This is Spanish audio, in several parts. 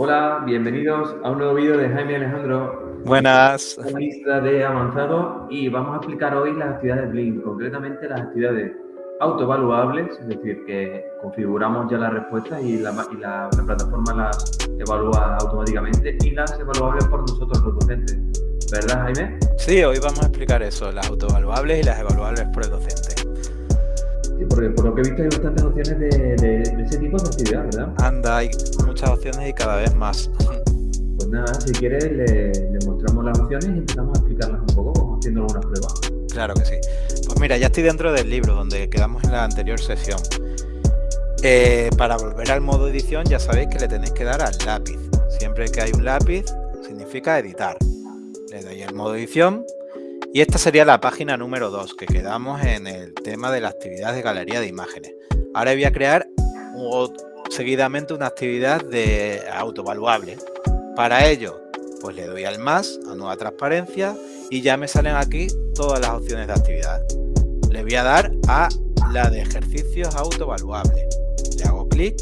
Hola, bienvenidos a un nuevo vídeo de Jaime Alejandro. Buenas. Lista de avanzado y vamos a explicar hoy las actividades Blink, concretamente las actividades autoevaluables, es decir, que configuramos ya las respuestas y la, plataforma las evalúa automáticamente y las evaluables por nosotros los docentes. ¿Verdad, Jaime? Sí, hoy vamos a explicar eso, las autoevaluables y las evaluables por el docente. Porque por lo que he visto hay bastantes opciones de, ese tipo de actividad, ¿verdad? Anda, hay muchas opciones y cada vez más. Pues nada, si quieres le, mostramos las opciones y empezamos a explicarlas un poco, como haciendo algunas pruebas. Claro que sí. Pues mira, ya estoy dentro del libro donde quedamos en la anterior sesión. Eh, para volver al modo edición ya sabéis que le tenéis que dar al lápiz. Siempre que hay un lápiz significa editar. Le doy al modo edición y esta sería la página número 2 que quedamos en el tema de la actividad de galería de imágenes. Ahora voy a crear seguidamente una actividad de autovaluable. Para ello, pues le doy al más, a nueva transparencia y ya me salen aquí todas las opciones de actividad. Le voy a dar a la de ejercicios autovaluables. Le hago clic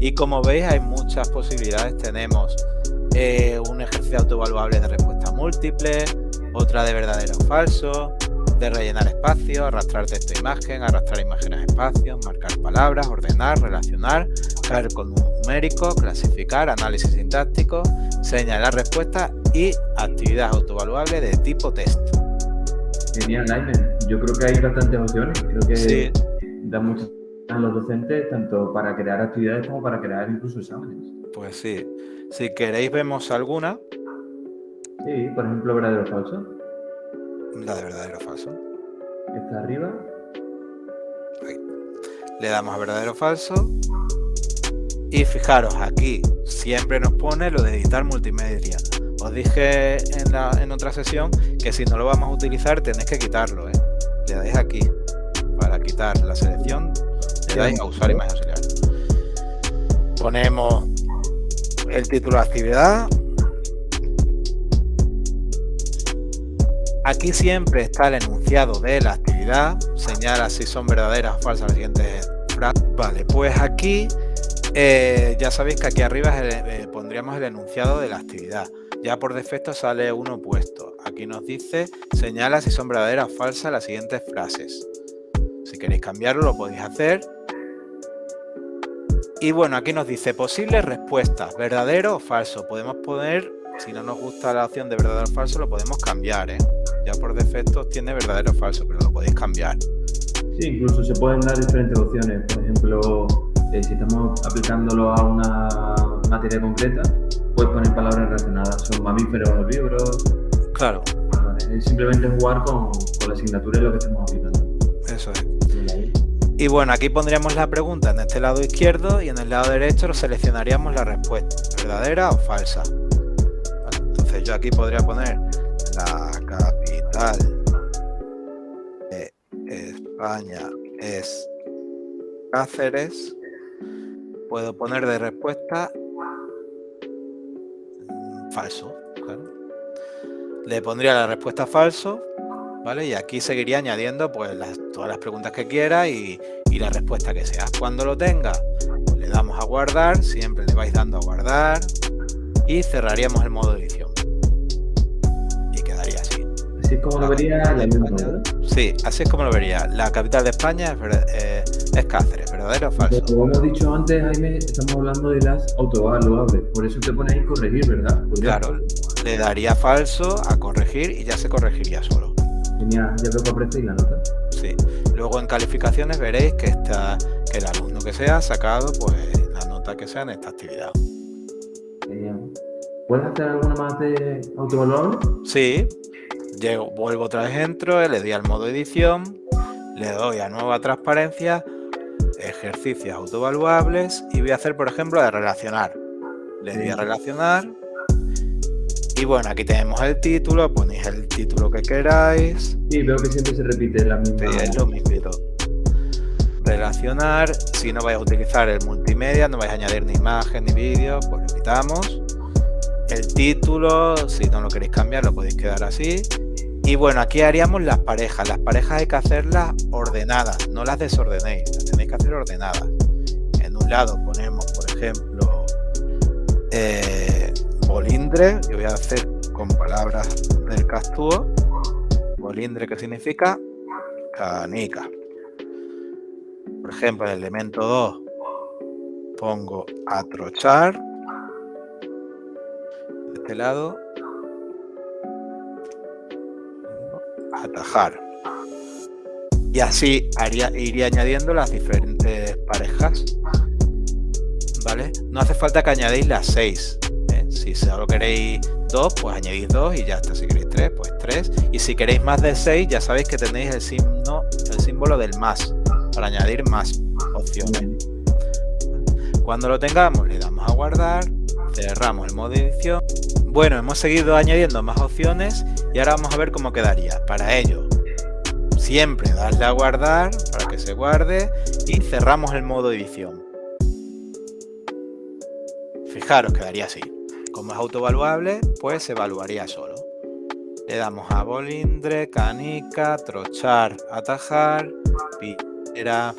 y como veis hay muchas posibilidades. Tenemos eh, un ejercicio autovaluable de respuesta múltiple, otra de verdadero o falso, de rellenar espacios, arrastrar texto e imagen, arrastrar imágenes a espacios, marcar palabras, ordenar, relacionar, caer con numérico, clasificar, análisis sintáctico, señalar respuestas y actividad autovaluable de tipo test. Genial, Jaime. Yo creo que hay bastantes opciones. Creo que da mucho a los docentes, tanto para crear actividades como para crear incluso exámenes. Pues sí. Si queréis vemos alguna. Sí, por ejemplo, verdadero o falso. La de verdadero o falso. Está arriba. Le damos a verdadero o falso. Y fijaros, aquí siempre nos pone lo de editar multimedia. Os dije en, otra sesión que si no lo vamos a utilizar tenéis que quitarlo. ¿eh? Le dais aquí para quitar la selección. Le dais a usar imagen auxiliar. Ponemos el título de actividad. Aquí siempre está el enunciado de la actividad. Señala si son verdaderas o falsas las siguientes frases. Vale, pues aquí eh, ya sabéis que aquí arriba eh, pondríamos el enunciado de la actividad. Ya por defecto sale uno puesto. Aquí nos dice, señala si son verdaderas o falsas las siguientes frases. Si queréis cambiarlo lo podéis hacer. Y bueno, aquí nos dice posibles respuestas, verdadero o falso. Podemos poner, si no nos gusta la opción de verdadero o falso, lo podemos cambiar. ¿eh? Ya por defecto tiene verdadero o falso, pero lo podéis cambiar. Sí, incluso se pueden dar diferentes opciones. Por ejemplo, eh, si estamos aplicándolo a una materia concreta, puedes poner palabras relacionadas. Son mamíferos herbívoros. Claro. es simplemente jugar con, con la asignatura y lo que estamos aplicando. Eso es. Y bueno, aquí pondríamos la pregunta en este lado izquierdo y en el lado derecho seleccionaríamos la respuesta, verdadera o falsa. entonces yo aquí podría poner España es Cáceres. Puedo poner de respuesta mm, falso, Le pondría la respuesta falso y aquí seguiría añadiendo pues todas las preguntas que quiera y, la respuesta que sea. Cuando lo tenga, le damos a guardar, siempre le vais dando a guardar y cerraríamos el modo edición. Así. Es como lo vería la Sí, así es como lo vería. La capital de España es, eh, Cáceres, ¿verdadero o falso? Como hemos dicho antes, Jaime, estamos hablando de las autoevaluables. Por eso te pones ahí corregir, ¿verdad? Claro, le daría falso a corregir y ya se corregiría solo. Genial, ya veo que aparece la nota. Sí, luego en calificaciones veréis que, está, que el alumno que sea ha sacado pues la nota que sea en esta actividad. Genial. ¿Puedes hacer alguna más de autoevaluable? Sí, Llego, vuelvo otra vez dentro, le doy al modo edición, le doy a nueva transparencia, ejercicios autoevaluables y voy a hacer, por ejemplo, de relacionar. Le doy a relacionar y bueno, aquí tenemos el título, ponéis el título que queráis. Sí, veo que siempre se repite la misma. Sí, es lo mismo. Relacionar, si no vais a utilizar el multimedia, no vais a añadir ni imagen ni vídeo, pues lo quitamos. El título, si no lo queréis cambiar, lo podéis quedar así. Y bueno, aquí haríamos las parejas. Las parejas hay que hacerlas ordenadas, no las desordenéis, las tenéis que hacer ordenadas. En un lado ponemos, por ejemplo, eh, bolindre, yo voy a hacer con palabras del castúo, bolindre que significa canica. Por ejemplo, en el elemento 2 pongo atrochar, este lado, atajar. Y así haría, iría añadiendo las diferentes parejas. ¿Vale? No hace falta que añadéis las 6. ¿eh? Si solo queréis 2, pues añadís 2 y ya está. Si queréis 3, pues 3. Y si queréis más de 6, ya sabéis que tenéis el, signo, el símbolo del más para añadir más opciones. Cuando lo tengamos, le damos a guardar, cerramos el modo edición. Bueno, hemos seguido añadiendo más opciones y ahora vamos a ver cómo quedaría. Para ello, siempre darle a guardar para que se guarde y cerramos el modo edición. Fijaros, quedaría así. Como es autoevaluable, pues se evaluaría solo. Le damos a bolindre, canica, trochar, atajar, piedra,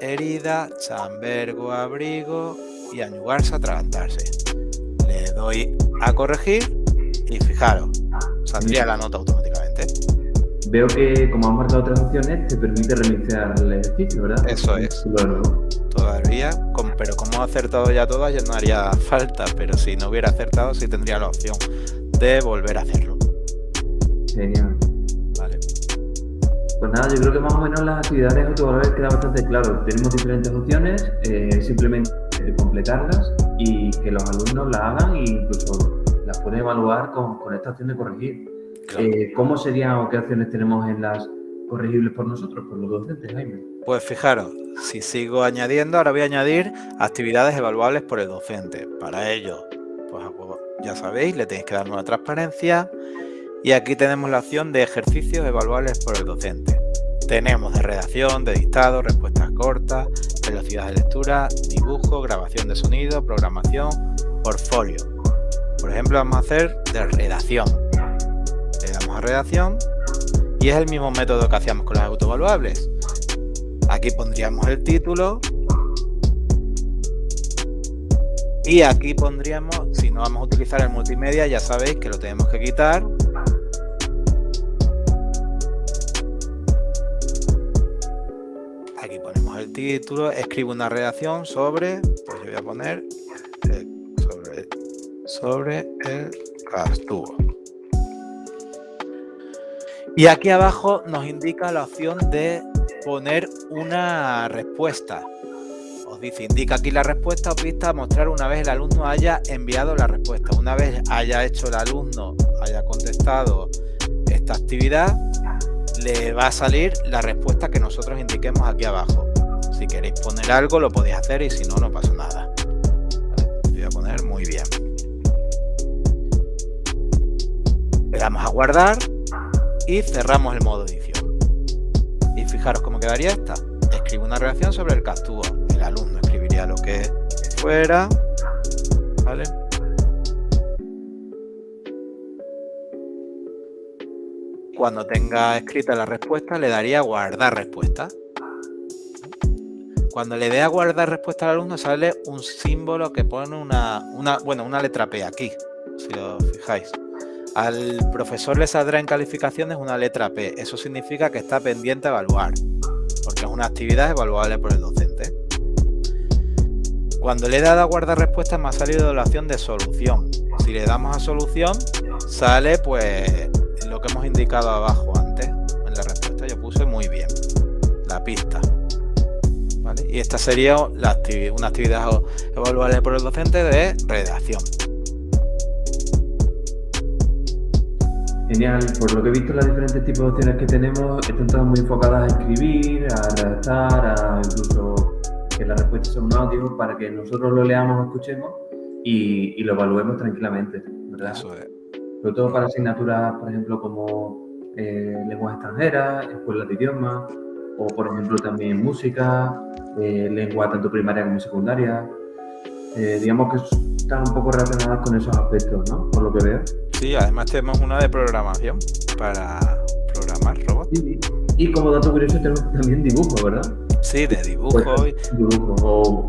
herida, chambergo, abrigo y añugarse, atragantarse. Le doy a corregir y fijaros, saldría la nota automáticamente. Veo que como han marcado otras opciones, te permite reiniciar el ejercicio, ¿verdad? Eso es. Todavía, pero como ha acertado ya todas, ya no haría falta, pero si no hubiera acertado, sí tendría la opción de volver a hacerlo. Genial. Vale. Pues nada, yo creo que más o menos las actividades autovalores queda bastante claro. Tenemos diferentes opciones, eh, simplemente completarlas y que los alumnos la hagan e incluso las pueden evaluar con, con esta opción de corregir. Eh, ¿Cómo serían o qué opciones tenemos en las corregibles por nosotros, por los docentes, Jaime? Pues fijaros, si sigo añadiendo, ahora voy a añadir actividades evaluables por el docente. Para ello, pues ya sabéis, le tenéis que dar una transparencia y aquí tenemos la opción de ejercicios evaluables por el docente. Tenemos de redacción, de dictado, respuestas cortas, velocidad de lectura, dibujo, grabación de sonido, programación, portfolio. Por ejemplo, vamos a hacer de redacción. Le damos a redacción y es el mismo método que hacíamos con las autoevaluables. Aquí pondríamos el título y aquí pondríamos, si no vamos a utilizar el multimedia, ya sabéis que lo tenemos que quitar título, escribo una redacción sobre, pues yo voy a poner sobre, el castuvo. Y aquí abajo nos indica la opción de poner una respuesta. Os dice, indica aquí la respuesta o pista a mostrar una vez el alumno haya enviado la respuesta. Una vez haya hecho el alumno, haya contestado esta actividad, le va a salir la respuesta que nosotros indiquemos aquí abajo. Si queréis poner algo lo podéis hacer y si no, no pasa nada. Voy a poner muy bien. Le damos a guardar y cerramos el modo edición. Y fijaros cómo quedaría esta. Escribo una reacción sobre el castúo. El alumno escribiría lo que fuera. ¿Vale? Cuando tenga escrita la respuesta, le daría guardar respuesta. Cuando le dé a guardar respuesta al alumno sale un símbolo que pone una, bueno, una letra P aquí, si os fijáis. Al profesor le saldrá en calificaciones una letra P. Eso significa que está pendiente a evaluar, porque es una actividad evaluable por el docente. Cuando le he dado a guardar respuesta me ha salido la opción de solución. Si le damos a solución, sale pues lo que hemos indicado abajo antes. En la respuesta yo puse muy bien, la pista. Y esta sería la una actividad evaluable por el docente de redacción. Genial, por lo que he visto los diferentes tipos de opciones que tenemos están todas muy enfocadas a escribir, a redactar, a incluso que la respuesta sea un audio para que nosotros lo leamos escuchemos y, lo evaluemos tranquilamente, ¿verdad? Eso es. Sobre todo para asignaturas, por ejemplo, como eh, lenguas extranjeras, escuelas de idiomas, o por ejemplo también música, eh, lengua tanto primaria como secundaria. Eh, digamos que están un poco relacionadas con esos aspectos, ¿no? Por lo que veo. Sí, además tenemos una de programación para programar robots. Y como dato curioso tenemos también dibujo, ¿verdad? Sí, de dibujo. Pues, dibujo o,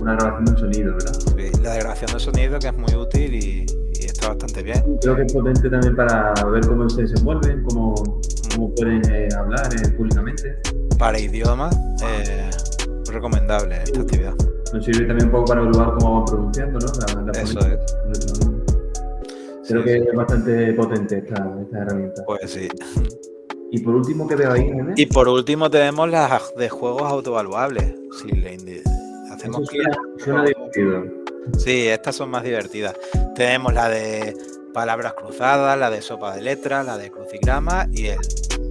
una grabación de un sonido, ¿verdad? Sí, la grabación de sonido que es muy útil y, está bastante bien. Creo que es potente también para ver cómo se desenvuelven, cómo, cómo pueden eh, hablar eh, públicamente. Para idiomas, eh, recomendable esta actividad. Nos sirve también un poco para evaluar cómo van pronunciando, ¿no? Eso es. Creo que es bastante potente esta, esta herramienta. Pues sí. Y por último, ¿qué veo ahí? Y por último tenemos las de juegos autoevaluables. Si le hacemos clic. Sí, estas son más divertidas. Tenemos la de palabras cruzadas, la de sopa de letras, la de crucigrama y el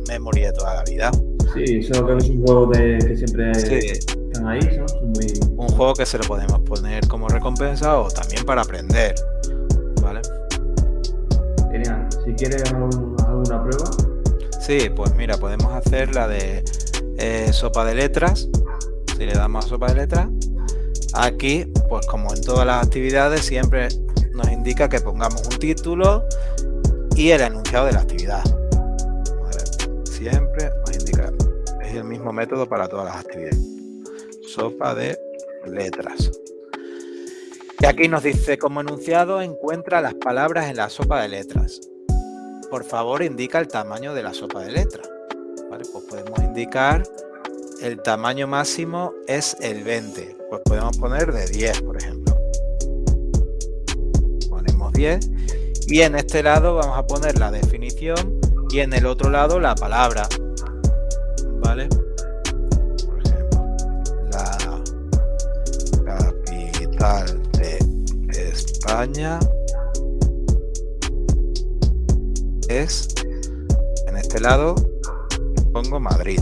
memory de toda la vida. Sí, eso creo que es un juego de, que siempre están ahí, muy... Un juego que se lo podemos poner como recompensa o también para aprender. ¿Vale? Genial. Si quieres alguna prueba. Sí, pues mira, podemos hacer la de eh, sopa de letras. Si le damos a sopa de letras. Aquí, pues como en todas las actividades, siempre nos indica que pongamos un título y el enunciado de la actividad. Siempre nos indica. Es el mismo método para todas las actividades. Sopa de letras. Y aquí nos dice, como enunciado, encuentra las palabras en la sopa de letras por favor indica el tamaño de la sopa de letras. pues podemos indicar el tamaño máximo es el 20. Pues podemos poner de 10, por ejemplo. Ponemos 10. Y en este lado vamos a poner la definición y en el otro lado la palabra. ¿Vale? Por ejemplo, la capital de España es, en este lado, pongo Madrid.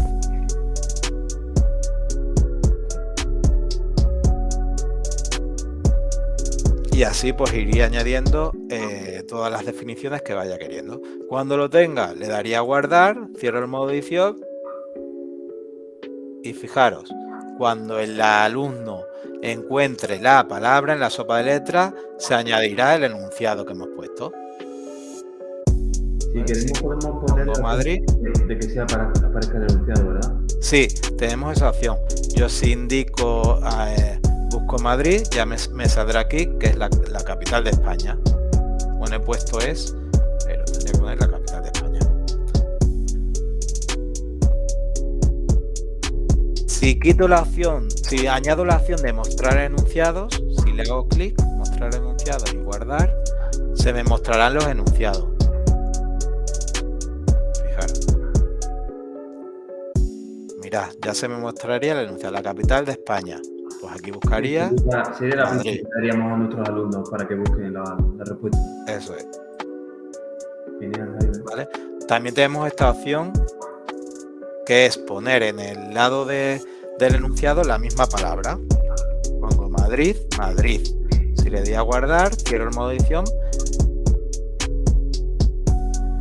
Y así pues iría añadiendo eh, todas las definiciones que vaya queriendo. Cuando lo tenga, le daría a guardar, cierro el modo edición. Y fijaros, cuando el alumno encuentre la palabra en la sopa de letras, se añadirá el enunciado que hemos puesto. Si queremos podemos poner Madrid. De, que sea para que aparezca denunciado, ¿verdad? Sí, tenemos esa opción. Yo si indico, eh, busco Madrid, ya me, saldrá aquí, que es la, capital de España. Bueno, he puesto es, pero tendría que poner la capital de España. Si quito la opción, si añado la opción de mostrar enunciados, si le hago clic, mostrar enunciados y guardar, se me mostrarán los enunciados. ya se me mostraría el enunciado, la capital de España. Pues aquí buscaría. Sería la que daríamos a nuestros alumnos para que busquen la, respuesta. Eso es. ¿Vale? También tenemos esta opción que es poner en el lado del enunciado la misma palabra. Pongo Madrid, Madrid. Si le doy a guardar, quiero el modo edición.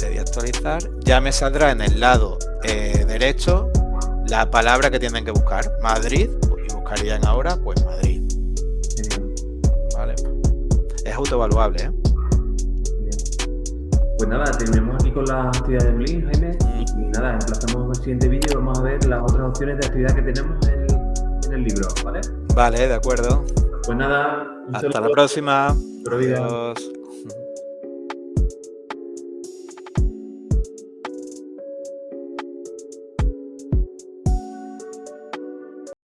Le doy a actualizar. Ya me saldrá en el lado eh, derecho la palabra que tienen que buscar, Madrid, buscarían ahora, pues Madrid. Vale. Es autoevaluable, ¿eh? Pues nada, terminamos aquí con la actividad de Blin, Jaime. Mm. Y nada, emplazamos el siguiente vídeo y vamos a ver las otras opciones de actividad que tenemos en el, libro, ¿vale? Vale, de acuerdo. Pues nada, hasta la próxima. Adiós.